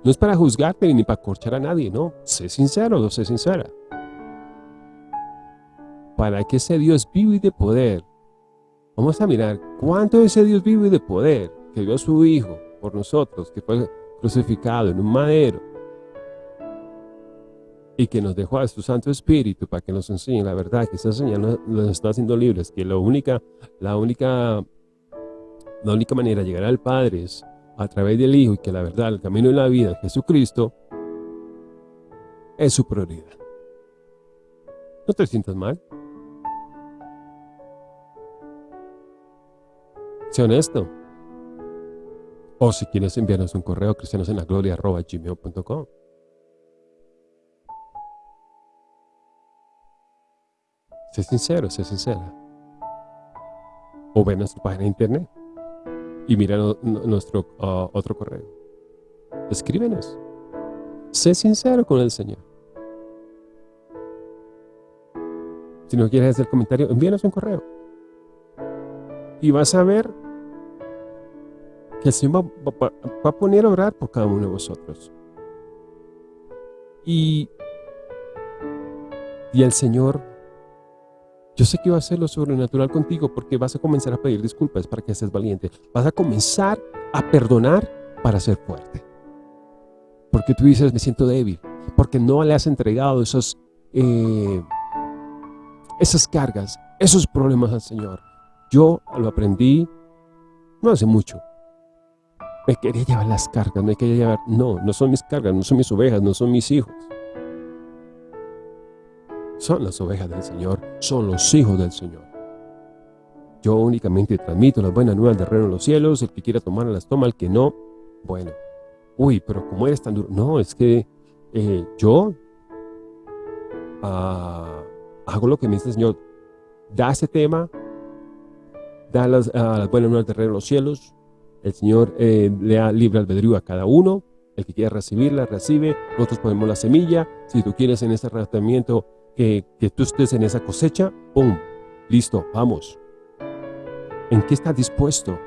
No es para juzgarte ni para corchar a nadie, no. Sé sincero, no sé sincera. Para que ese Dios vivo y de poder, vamos a mirar cuánto ese Dios vivo y de poder, que dio a su Hijo por nosotros, que fue crucificado en un madero, y que nos dejó a su Santo Espíritu para que nos enseñe la verdad, que esa señal nos está haciendo libres, que la única, la única, la única manera de llegar al Padre es a través del Hijo y que la verdad, el camino de la vida, Jesucristo, es su prioridad. No te sientas mal. Sé honesto. O si quieres enviarnos un correo cristianosenlagloria.gmail.com Sé sincero, sé sincera. O ven a nuestra página de internet y mira nuestro ah, otro correo. Escríbenos. Sé sincero con el Señor. Si no quieres hacer comentario, envíanos un correo. Y vas a ver el Señor va, a poner a orar por cada uno de vosotros. Y, y el Señor yo sé que va a ser lo sobrenatural contigo porque vas a comenzar a pedir disculpas para que seas valiente. Vas a comenzar a perdonar para ser fuerte. Porque tú dices, me siento débil. Porque no le has entregado esos, eh, esas cargas, esos problemas al Señor. Yo lo aprendí no hace mucho. Me quería llevar las cargas, me quería llevar... No, no son mis cargas, no son mis ovejas, no son mis hijos son las ovejas del Señor, son los hijos del Señor. Yo únicamente transmito las buenas nuevas del reino de los cielos, el que quiera tomar las toma, el que no, bueno. Uy, pero como eres tan duro. No, es que eh, yo ah, hago lo que me dice el Señor. Da ese tema, da las, ah, las buenas nuevas del reino de los cielos. El Señor eh, le da libre albedrío a cada uno. El que quiera recibirla, recibe. Nosotros ponemos la semilla. Si tú quieres en ese tratamiento que, tú estés en esa cosecha, ¡pum! Listo, vamos. ¿En qué estás dispuesto?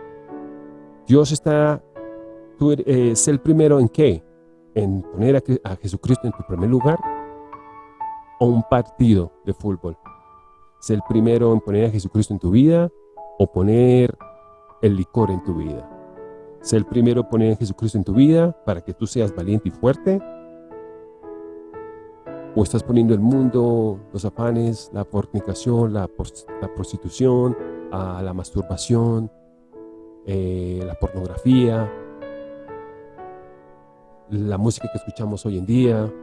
Dios está, tú eres eh, el primero en qué? En poner a, Jesucristo en tu primer lugar o un partido de fútbol. ¿Es el primero en poner a Jesucristo en tu vida o poner el licor en tu vida? ¿Es el primero en poner a Jesucristo en tu vida para que tú seas valiente y fuerte o estás poniendo el mundo, los afanes, la fornicación, la, prostitución, la masturbación, eh, la pornografía, la música que escuchamos hoy en día.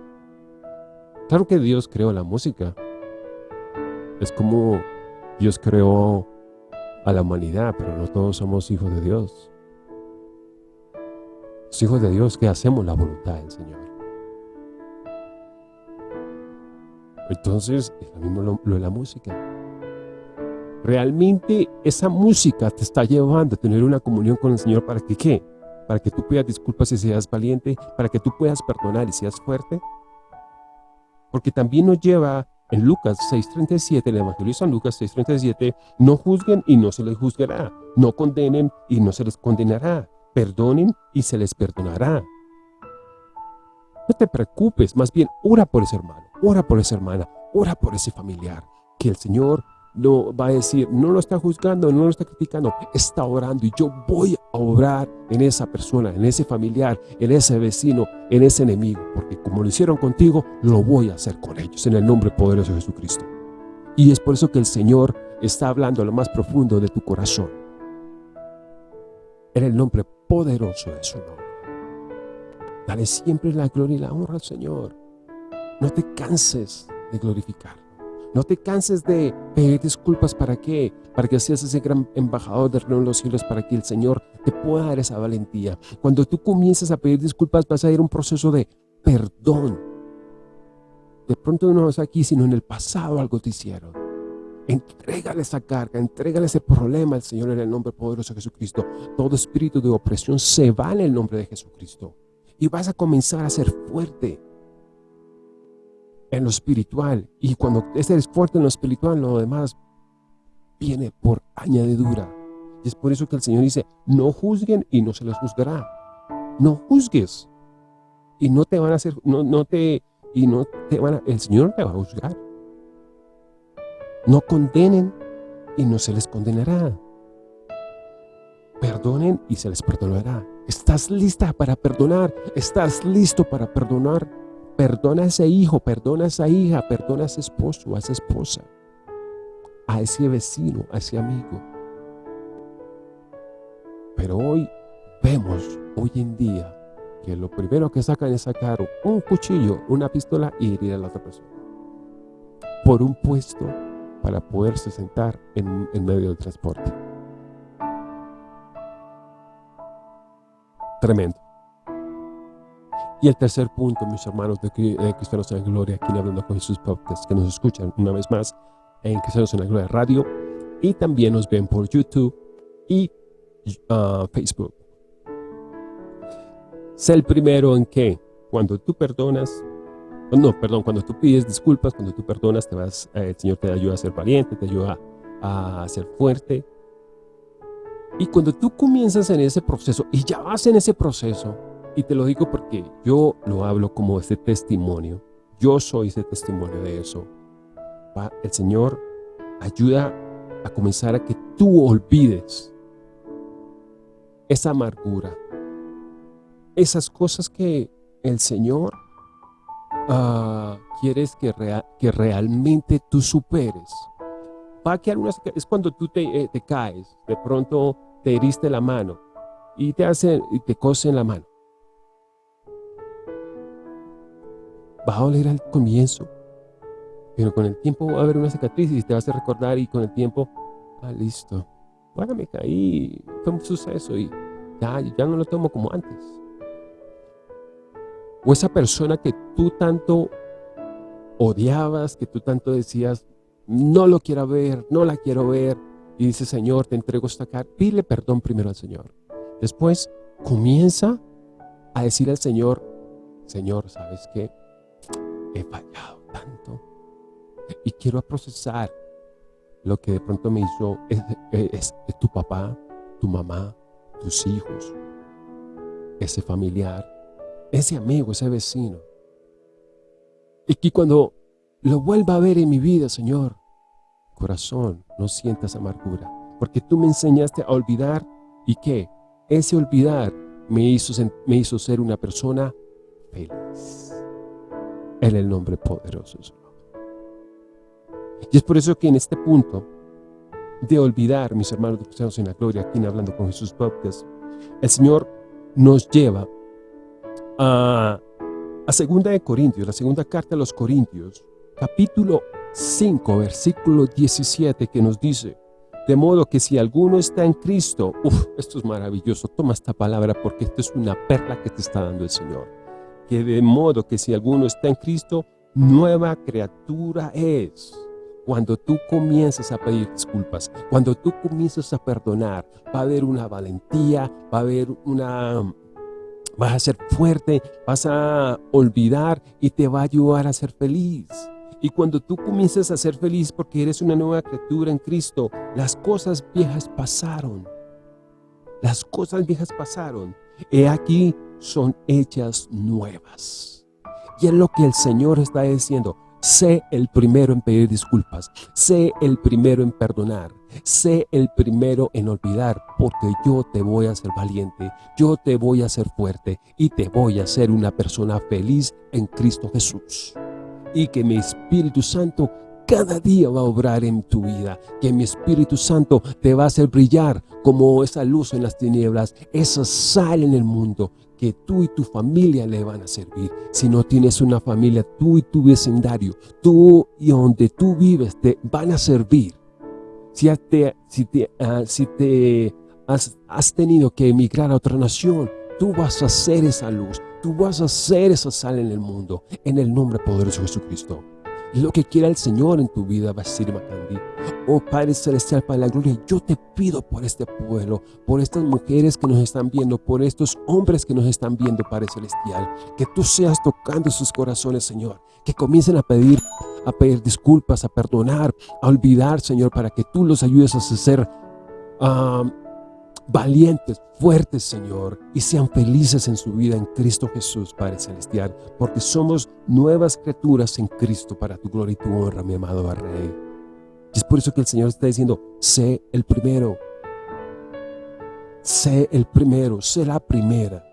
Claro que Dios creó la música. Es como Dios creó a la humanidad, pero no todos somos hijos de Dios. Hijos de Dios que hacemos la voluntad del Señor. Entonces, es lo mismo lo, de la música. Realmente esa música te está llevando a tener una comunión con el Señor para que ¿qué? Para que tú pidas disculpas y seas valiente, para que tú puedas perdonar y seas fuerte. Porque también nos lleva en Lucas 6.37, el Evangelio de San Lucas 6.37, no juzguen y no se les juzgará, no condenen y no se les condenará, perdonen y se les perdonará. No te preocupes, más bien ora por ese hermano, ora por esa hermana, ora por ese familiar, que el Señor no va a decir, no lo está juzgando, no lo está criticando, está orando y yo voy a obrar en esa persona, en ese familiar, en ese vecino, en ese enemigo, porque como lo hicieron contigo, lo voy a hacer con ellos, en el nombre poderoso de Jesucristo. Y es por eso que el Señor está hablando a lo más profundo de tu corazón, en el nombre poderoso de su nombre. Dale siempre la gloria y la honra al Señor. No te canses de glorificar. No te canses de pedir disculpas para qué, para que seas ese gran embajador del reino de los cielos, para que el Señor te pueda dar esa valentía. Cuando tú comienzas a pedir disculpas vas a ir a un proceso de perdón. De pronto no es aquí, sino en el pasado algo te hicieron. Entrégale esa carga, entrégale ese problema al Señor en el nombre poderoso de Jesucristo. Todo espíritu de opresión se va en el nombre de Jesucristo. Y vas a comenzar a ser fuerte en lo espiritual. Y cuando eres fuerte en lo espiritual, lo demás viene por añadidura. Y es por eso que el Señor dice, no juzguen y no se les juzgará. No juzgues. Y no te van a hacer, no, no te, y no te van a, el Señor te va a juzgar. No condenen y no se les condenará. Perdonen y se les perdonará. ¿Estás lista para perdonar? ¿Estás listo para perdonar? Perdona a ese hijo, perdona a esa hija, perdona a ese esposo, a esa esposa, a ese vecino, a ese amigo. Pero hoy vemos, hoy en día, que lo primero que sacan es sacar un cuchillo, una pistola y herir a la otra persona. Por un puesto para poderse sentar en, en medio del transporte. Tremendo. Y el tercer punto, mis hermanos de, Cristianos en la Gloria, aquí Hablando con Jesús Podcast, que nos escuchan una vez más en Cristianos en la Gloria Radio y también nos ven por YouTube y uh, Facebook. Sé el primero en que cuando tú perdonas, no, perdón, cuando tú pides disculpas, cuando tú perdonas, te vas, eh, el Señor te ayuda a ser valiente, te ayuda a ser fuerte. Y cuando tú comienzas en ese proceso y ya vas en ese proceso, y te lo digo porque yo lo hablo como ese testimonio. Yo soy ese testimonio de eso. El Señor ayuda a comenzar a que tú olvides esa amargura. Esas cosas que el Señor uh, quieres que, que realmente tú superes. Va a quedar una, es cuando tú te, eh, te caes, de pronto te heriste la mano y te, hace, y te cosen la mano. va a doler al comienzo, pero con el tiempo va a haber una cicatriz y te vas a recordar y con el tiempo, ah, listo, bueno, me caí, fue un suceso y ya, ya no lo tomo como antes. O esa persona que tú tanto odiabas, que tú tanto decías, no lo quiero ver, no la quiero ver, y dice, Señor, te entrego esta carta, pídele perdón primero al Señor. Después comienza a decir al Señor, Señor, ¿sabes qué? he fallado tanto y quiero procesar lo que de pronto me hizo es, tu papá, tu mamá, tus hijos, ese familiar, ese amigo, ese vecino. Y que cuando lo vuelva a ver en mi vida, Señor, corazón, no sientas amargura, porque tú me enseñaste a olvidar y que ese olvidar me hizo, me hizo ser una persona feliz en el nombre poderoso. Y es por eso que en este punto de olvidar, mis hermanos de Cristianos en la Gloria, aquí en Hablando con Jesús Podcast, el Señor nos lleva a, a segunda de Corintios, la segunda carta a los Corintios, capítulo 5, versículo 17, que nos dice, de modo que si alguno está en Cristo, uff, esto es maravilloso, toma esta palabra porque esto es una perla que te está dando el Señor. Que de modo que si alguno está en Cristo, nueva criatura es. Cuando tú comienzas a pedir disculpas, cuando tú comienzas a perdonar, va a haber una valentía, va a haber una... Vas a ser fuerte, vas a olvidar y te va a ayudar a ser feliz. Y cuando tú comienzas a ser feliz porque eres una nueva criatura en Cristo, las cosas viejas pasaron. Las cosas viejas pasaron. He aquí son hechas nuevas. Y es lo que el Señor está diciendo. Sé el primero en pedir disculpas. Sé el primero en perdonar. Sé el primero en olvidar, porque yo te voy a hacer valiente, yo te voy a hacer fuerte y te voy a hacer una persona feliz en Cristo Jesús y que mi Espíritu Santo cada día va a obrar en tu vida, que mi Espíritu Santo te va a hacer brillar como esa luz en las tinieblas, esa sal en el mundo, que tú y tu familia le van a servir. Si no tienes una familia, tú y tu vecindario, tú y donde tú vives, te van a servir. Si te, si te, ah, has tenido que emigrar a otra nación, tú vas a ser esa luz, Tú vas a ser esa sal en el mundo, en el nombre poderoso de Jesucristo. Lo que quiera el Señor en tu vida ser Macandi. Oh Padre Celestial, para la gloria, yo te pido por este pueblo, por estas mujeres que nos están viendo, por estos hombres que nos están viendo, Padre Celestial, que tú seas tocando sus corazones, Señor, que comiencen a pedir, a pedir disculpas, a perdonar, a olvidar, Señor, para que tú los ayudes a ser uh, valientes, fuertes, Señor, y sean felices en su vida en Cristo Jesús, Padre Celestial, porque somos nuevas criaturas en Cristo para tu gloria y tu honra, mi amado Rey. Y es por eso que el Señor está diciendo, sé el primero, sé el primero, sé la primera,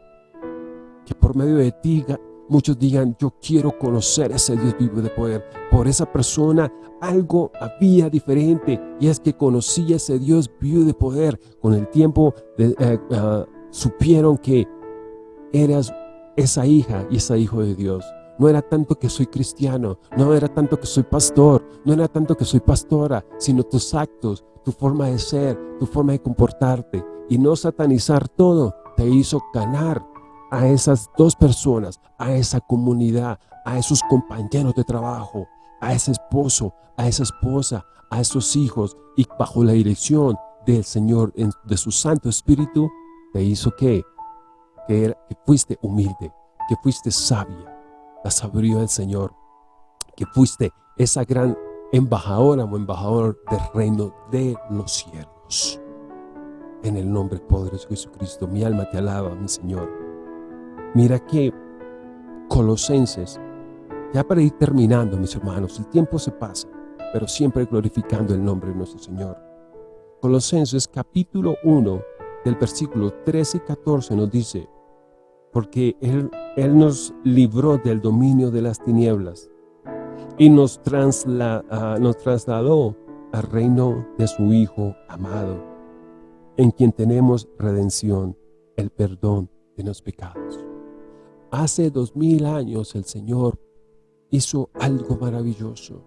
que por medio de ti muchos digan, yo quiero conocer ese Dios vivo de poder. Por esa persona algo había diferente y es que conocía ese Dios vivo de poder. Con el tiempo eh, ah, supieron que eras esa hija y ese hijo de Dios. No era tanto que soy cristiano, no era tanto que soy pastor, no era tanto que soy pastora, sino tus actos, tu forma de ser, tu forma de comportarte. Y no satanizar todo te hizo ganar a esas dos personas, a esa comunidad, a esos compañeros de trabajo, a ese esposo, a esa esposa, a esos hijos y bajo la dirección del Señor, de su Santo Espíritu, te hizo que, que, fuiste humilde, que fuiste sabia, la sabiduría del Señor, que fuiste esa gran embajadora o embajador del reino de los cielos. En el nombre poderoso de Jesucristo, mi alma te alaba, mi Señor. Mira que Colosenses, ya para ir terminando, mis hermanos, el tiempo se pasa, pero siempre glorificando el nombre de nuestro Señor. Colosenses capítulo 1, del versículo 13 y 14 nos dice, porque Él, Él nos libró del dominio de las tinieblas y nos, trasla, nos trasladó al reino de su Hijo amado, en quien tenemos redención, el perdón de los pecados. Hace dos mil años el Señor hizo algo maravilloso.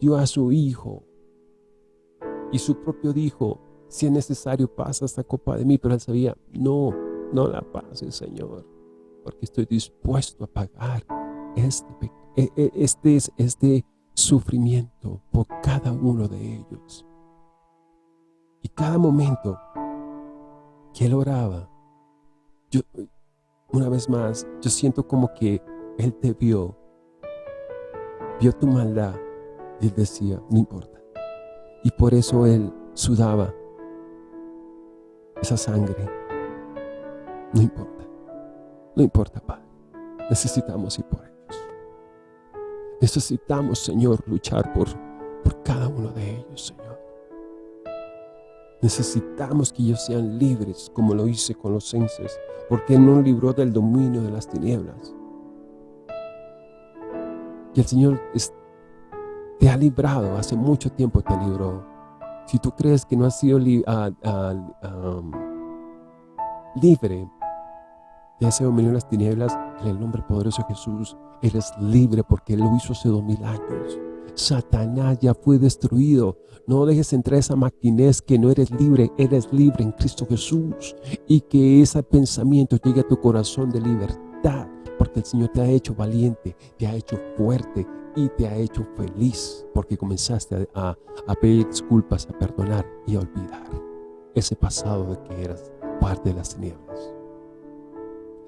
Dio a su Hijo y su propio dijo, si es necesario pasa esta copa de mí, pero él sabía, no, no la pase Señor, porque estoy dispuesto a pagar este, e, e, este, este sufrimiento por cada uno de ellos. Y cada momento que él oraba, yo, una vez más, yo siento como que Él te vio, vio tu maldad y Él decía, no importa. Y por eso Él sudaba esa sangre. No importa, no importa, Padre. Necesitamos ir por ellos. Necesitamos, Señor, luchar por, por cada uno de ellos, Señor. Necesitamos que ellos sean libres, como lo hice con los censes, porque Él nos libró del dominio de las tinieblas. Y el Señor te ha librado, hace mucho tiempo te libró. Si tú crees que no has sido libre de ese dominio en las tinieblas, en el nombre poderoso de Jesús, eres libre porque Él lo hizo hace dos mil años. Satanás ya fue destruido. No dejes entrar esa maquinez que no eres libre, eres libre en Cristo Jesús. Y que ese pensamiento llegue a tu corazón de libertad, porque el Señor te ha hecho valiente, te ha hecho fuerte y te ha hecho feliz, porque comenzaste a, a pedir disculpas, a perdonar y a olvidar ese pasado de que eras parte de las tinieblas.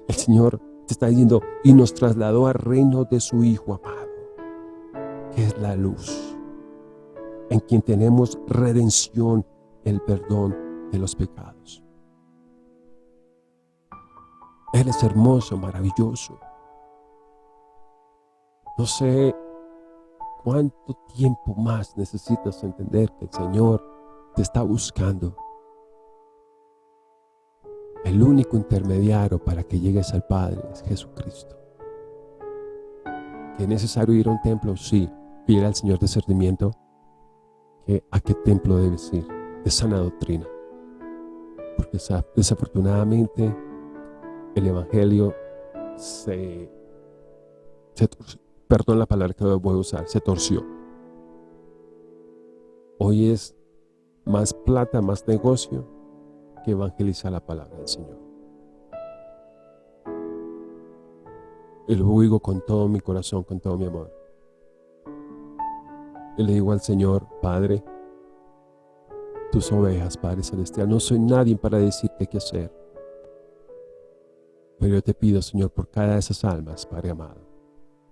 El Señor te está diciendo, y nos trasladó al reino de su Hijo amado es la luz, en quien tenemos redención, el perdón de los pecados. Él es hermoso, maravilloso. No sé cuánto tiempo más necesitas entender que el Señor te está buscando. El único intermediario para que llegues al Padre es Jesucristo. ¿Que es necesario ir a un templo? Sí pide al Señor discernimiento que a qué templo debes ir de sana doctrina. Porque desafortunadamente el Evangelio se, perdón la palabra que voy a usar, se torció. Hoy es más plata, más negocio que evangelizar la palabra del Señor. Y lo digo con todo mi corazón, con todo mi amor. Y le digo al Señor, Padre, tus ovejas, Padre Celestial, no soy nadie para decirte qué hacer. Pero yo te pido, Señor, por cada de esas almas, Padre amado.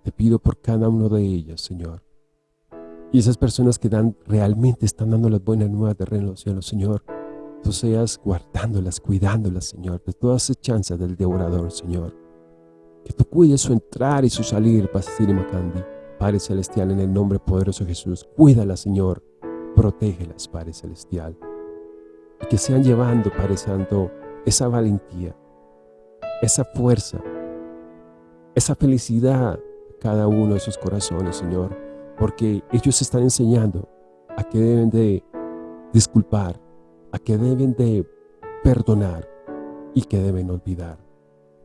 Te pido por cada uno de ellas, Señor. Y esas personas que dan, realmente están dando las buenas nuevas de reino cielos, Señor. Tú seas guardándolas, cuidándolas, Señor, de todas las chances del devorador, Señor. Que tú cuides su entrar y su salir, Pastor Macandi. Padre Celestial, en el nombre poderoso de Jesús, cuídalas, Señor, protégelas, Padre Celestial. Y que sean llevando, Padre Santo, esa valentía, esa fuerza, esa felicidad cada uno de sus corazones, Señor, porque ellos están enseñando a que deben de disculpar, a que deben de perdonar y que deben olvidar.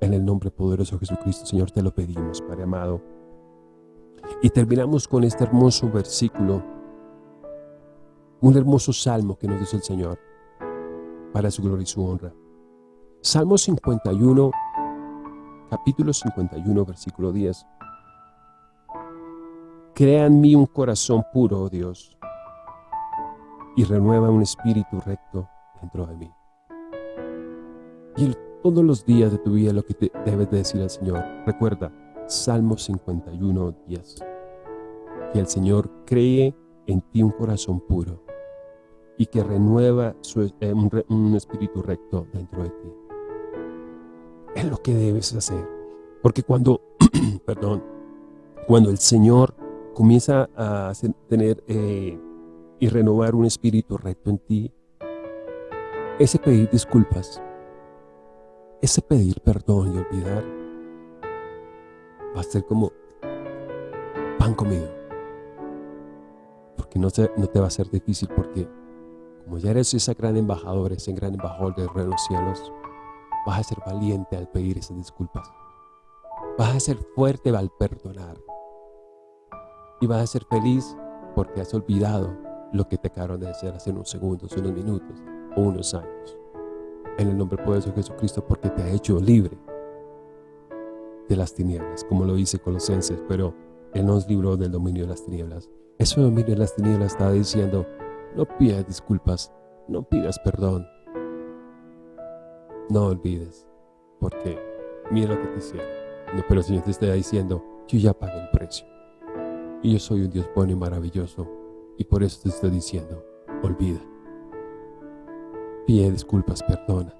En el nombre poderoso de Jesucristo, Señor, te lo pedimos, Padre amado. Y terminamos con este hermoso versículo, un hermoso salmo que nos dice el Señor para su gloria y su honra. Salmo 51, capítulo 51, versículo 10. Crea en mí un corazón puro, oh Dios, y renueva un espíritu recto dentro de mí. Y todos los días de tu vida lo que te debes de decir al Señor, recuerda, Salmo 51, 10. Que el Señor cree en ti un corazón puro y que renueva eh, un, espíritu recto dentro de ti. Es lo que debes hacer. Porque cuando, perdón, cuando el Señor comienza a tener eh, y renovar un espíritu recto en ti, ese pedir disculpas, ese pedir perdón y olvidar, va a ser como pan comido. Porque no te, no te va a ser difícil porque como ya eres esa gran embajadora, ese gran embajador del reino de los cielos, vas a ser valiente al pedir esas disculpas. Vas a ser fuerte al perdonar. Y vas a ser feliz porque has olvidado lo que te acabaron de hacer hace unos segundos, unos minutos o unos años. En el nombre poderoso de Jesucristo porque te ha hecho libre de las tinieblas, como lo dice Colosenses, pero Él nos libró del dominio de las tinieblas. Ese dominio de las tinieblas está diciendo, no pidas disculpas, no pidas perdón, no olvides, porque mira lo que te hicieron. pero el Señor te está diciendo, yo ya pagué el precio. Y yo soy un Dios bueno y maravilloso, y por eso te estoy diciendo, olvida. Pide disculpas, perdona.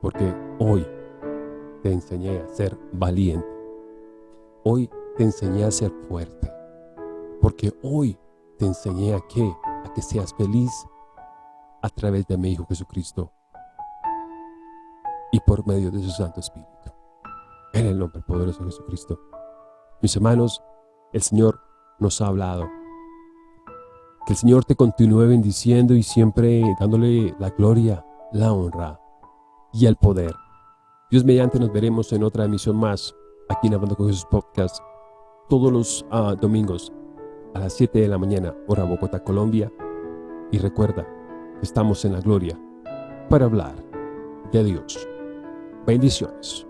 Porque hoy te enseñé a ser valiente. Hoy te enseñé a ser fuerte. Porque hoy te enseñé a que, a que seas feliz a través de mi Hijo Jesucristo y por medio de su Santo Espíritu. En el nombre poderoso de Jesucristo. Mis hermanos, el Señor nos ha hablado Que el Señor te continúe bendiciendo y siempre dándole la gloria, la honra y el poder. Dios mediante nos veremos en otra emisión más aquí en Hablando con Jesús Podcast todos los uh, domingos a las 7 de la mañana, hora Bogotá, Colombia. Y recuerda estamos en la gloria para hablar de Dios. Bendiciones.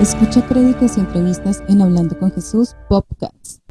Escucha prédicas y entrevistas en Hablando con Jesús Podcast.